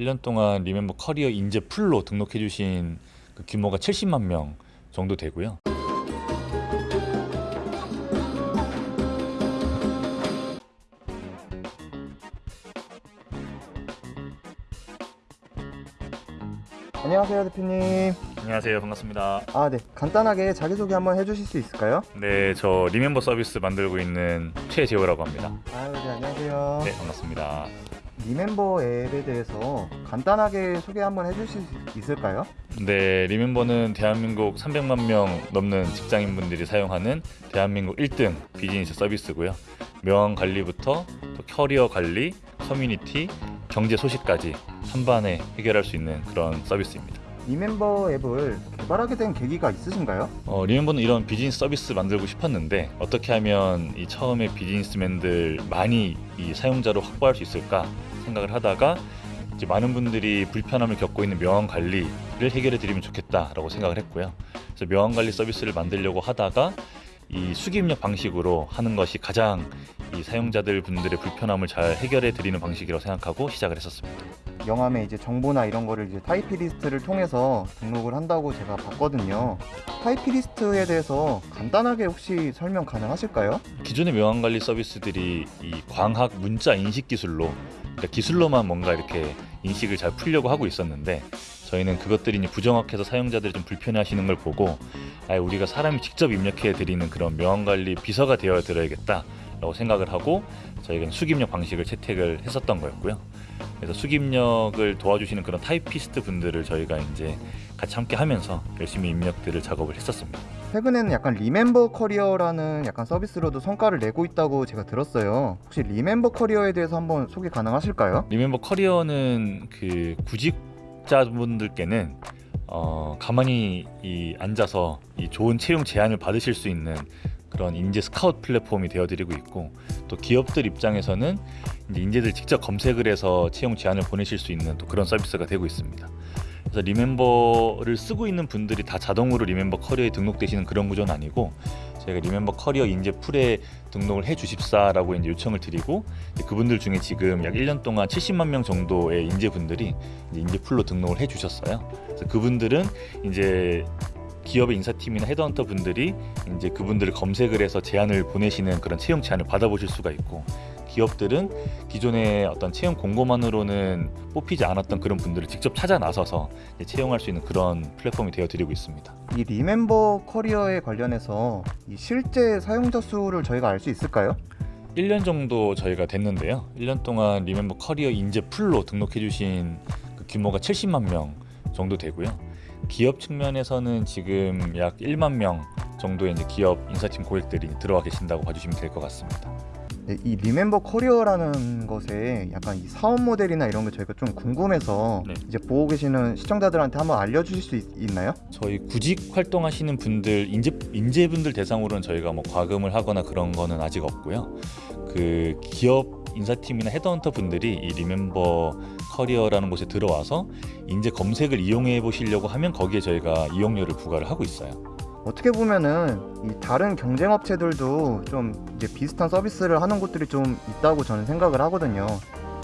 1년 동안 리멤버 커리어 인재 풀로 등록해 주신 그 규모가 70만 명 정도 되고요. 안녕하세요 대표님 안녕하세요. 반갑습니다. 아네 간단하게 자기소개 한번 해주실 수 있을까요? 네, 저 리멤버 서비스 만들고 있는 최재호라고 합니다. 아유 네 안녕하세요 네, 반갑습니다. 리멤버 앱에 대해서 간단하게 소개 한번 해주실 수 있을까요? 네, 리멤버는 대한민국 300만 명 넘는 직장인분들이 사용하는 대한민국 1등 비즈니스 서비스고요. 명함 관리부터 또 커리어 관리, 커뮤니티, 경제 소식까지 한 번에 해결할 수 있는 그런 서비스입니다. 리멤버 앱을 개발하게 된 계기가 있으신가요? 어, 리멤버는 이런 비즈니스 서비스 만들고 싶었는데 어떻게 하면 이 처음에 비즈니스맨들 많이 이 사용자로 확보할 수 있을까 생각을 하다가 이제 많은 분들이 불편함을 겪고 있는 명함 관리를 해결해 드리면 좋겠다라고 생각을 했고요. 그래서 명함 관리 서비스를 만들려고 하다가 이 수기 입력 방식으로 하는 것이 가장 이 사용자들 분들의 불편함을 잘 해결해 드리는 방식이라고 생각하고 시작을 했었습니다. 명함에 이제 정보나 이런 거를 이제 타이피스트를 통해서 등록을 한다고 제가 봤거든요 타이피스트에 대해서 간단하게 혹시 설명 가능하실까요? 기존의 명함 관리 서비스들이 이 광학 문자 인식 기술로 그러니까 기술로만 뭔가 이렇게 인식을 잘 풀려고 하고 있었는데 저희는 그것들이 부정확해서 사용자들이 좀 불편해하시는 걸 보고 아예 우리가 사람이 직접 입력해 드리는 그런 명함 관리 비서가 되어 드려야겠다라고 생각을 하고 저희가 수기입력 방식을 채택을 했었던 거였고요. 그래서 수기입력을 도와주시는 그런 타이피스트 분들을 저희가 이제 같이 함께 하면서 열심히 입력들을 작업을 했었습니다. 최근에는 약간 리멤버 커리어라는 약간 서비스로도 성과를 내고 있다고 제가 들었어요. 혹시 리멤버 커리어에 대해서 한번 소개 가능하실까요? 리멤버 커리어는 그 구직자분들께는 어, 가만히 이 앉아서 이 좋은 채용 제안을 받으실 수 있는 그런 인재 스카우트 플랫폼이 되어드리고 있고 또 기업들 입장에서는 인재들 직접 검색을 해서 채용 제안을 보내실 수 있는 또 그런 서비스가 되고 있습니다. 그래서 리멤버를 쓰고 있는 분들이 다 자동으로 리멤버 커리어에 등록되시는 그런 구조는 아니고 저희가 리멤버 커리어 인재 풀에 등록을 해 주십사라고 이제 요청을 드리고 이제 그분들 중에 지금 약 1년 동안 70만 명 정도의 인재분들이 이제 인재 풀로 등록을 해 주셨어요. 그래서 그분들은 이제 기업의 인사팀이나 헤드헌터 분들이 이제 그분들을 검색을 해서 제안을 보내시는 그런 채용 제안을 받아보실 수가 있고 기업들은 기존의 어떤 채용 공고만으로는 뽑히지 않았던 그런 분들을 직접 찾아 나서서 채용할 수 있는 그런 플랫폼이 되어 드리고 있습니다. 이 리멤버 커리어에 관련해서 이 실제 사용자 수를 저희가 알 수 있을까요? 1년 정도 저희가 됐는데요. 1년 동안 리멤버 커리어 인재 풀로 등록해 주신 그 규모가 70만 명 정도 되고요. 기업 측면에서는 지금 약 1만 명 정도의 이제 기업 인사팀 고객들이 들어와 계신다고 봐주시면 될 것 같습니다. 네, 이 리멤버 커리어라는 것에 약간 이 사업 모델이나 이런 게 저희가 좀 궁금해서 네. 이제 보고 계시는 시청자들한테 한번 알려주실 수 있, 나요 저희 구직 활동하시는 분들 인재 인재분들 대상으로는 저희가 뭐 과금을 하거나 그런 거는 아직 없고요. 그 기업 인사팀이나 헤드헌터 분들이 이 리멤버 커리어라는 곳에 들어와서 인재 검색을 이용해 보시려고 하면 거기에 저희가 이용료를 부과를 하고 있어요. 어떻게 보면은 이 다른 경쟁 업체들도 좀 이제 비슷한 서비스를 하는 곳들이 좀 있다고 저는 생각을 하거든요.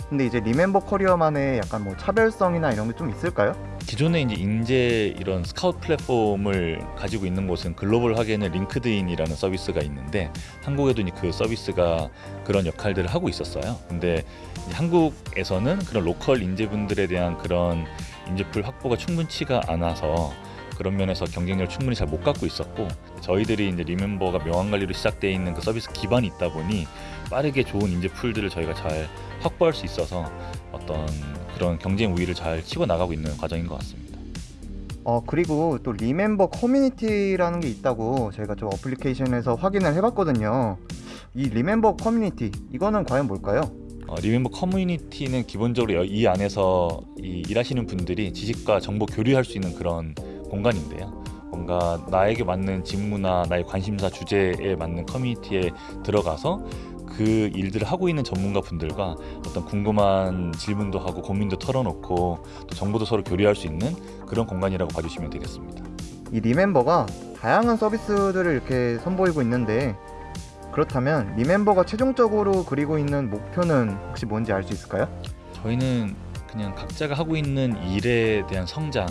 근데 이제 리멤버 커리어만의 약간 뭐 차별성이나 이런 게 좀 있을까요? 기존에 이제 인재 이런 스카우트 플랫폼을 가지고 있는 곳은 글로벌 하게는 링크드인이라는 서비스가 있는데 한국에도 그 서비스가 그런 역할들을 하고 있었어요. 근데 한국에서는 그런 로컬 인재분들에 대한 그런 인재풀 확보가 충분치가 않아서 그런 면에서 경쟁력을 충분히 잘 못 갖고 있었고 저희들이 이제 리멤버가 명함 관리로 시작되어 있는 그 서비스 기반이 있다 보니 빠르게 좋은 인재 풀들을 저희가 잘 확보할 수 있어서 어떤 그런 경쟁 우위를 잘 치고 나가고 있는 과정인 것 같습니다. 어 그리고 또 리멤버 커뮤니티라는 게 있다고 저희가 좀 어플리케이션에서 확인을 해봤거든요. 이 리멤버 커뮤니티 이거는 과연 뭘까요? 어, 리멤버 커뮤니티는 기본적으로 이 안에서 이 일하시는 분들이 지식과 정보 교류할 수 있는 그런 공간인데요. 뭔가 나에게 맞는 직무나 나의 관심사 주제에 맞는 커뮤니티에 들어가서 그 일들을 하고 있는 전문가 분들과 어떤 궁금한 질문도 하고 고민도 털어놓고 또 정보도 서로 교류할 수 있는 그런 공간이라고 봐주시면 되겠습니다. 이 리멤버가 다양한 서비스들을 이렇게 선보이고 있는데 그렇다면 리멤버가 최종적으로 그리고 있는 목표는 혹시 뭔지 알 수 있을까요? 저희는 그냥 각자가 하고 있는 일에 대한 성장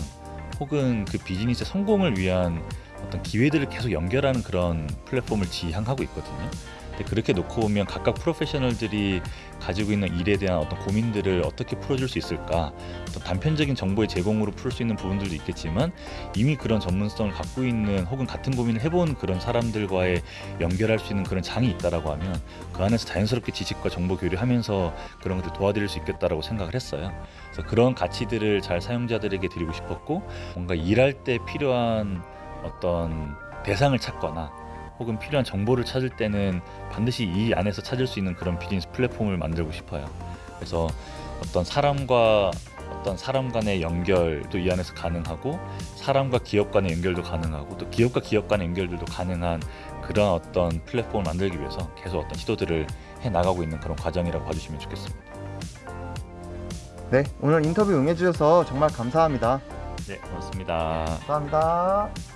혹은 그 비즈니스의 성공을 위한 어떤 기회들을 계속 연결하는 그런 플랫폼을 지향하고 있거든요. 근데 그렇게 놓고 보면 각각 프로페셔널들이 가지고 있는 일에 대한 어떤 고민들을 어떻게 풀어줄 수 있을까 어떤 단편적인 정보의 제공으로 풀 수 있는 부분들도 있겠지만 이미 그런 전문성을 갖고 있는 혹은 같은 고민을 해본 그런 사람들과의 연결할 수 있는 그런 장이 있다라고 하면 그 안에서 자연스럽게 지식과 정보 교류하면서 그런 것들 도와드릴 수 있겠다라고 생각을 했어요. 그래서 그런 가치들을 잘 사용자들에게 드리고 싶었고 뭔가 일할 때 필요한 어떤 대상을 찾거나 혹은 필요한 정보를 찾을 때는 반드시 이 안에서 찾을 수 있는 그런 비즈니스 플랫폼을 만들고 싶어요. 그래서 어떤 사람과 어떤 사람 간의 연결도 이 안에서 가능하고 사람과 기업 간의 연결도 가능하고 또 기업과 기업 간의 연결들도 가능한 그런 어떤 플랫폼을 만들기 위해서 계속 어떤 시도들을 해 나가고 있는 그런 과정이라고 봐주시면 좋겠습니다. 네, 오늘 인터뷰 응해주셔서 정말 감사합니다. 네, 고맙습니다. 감사합니다.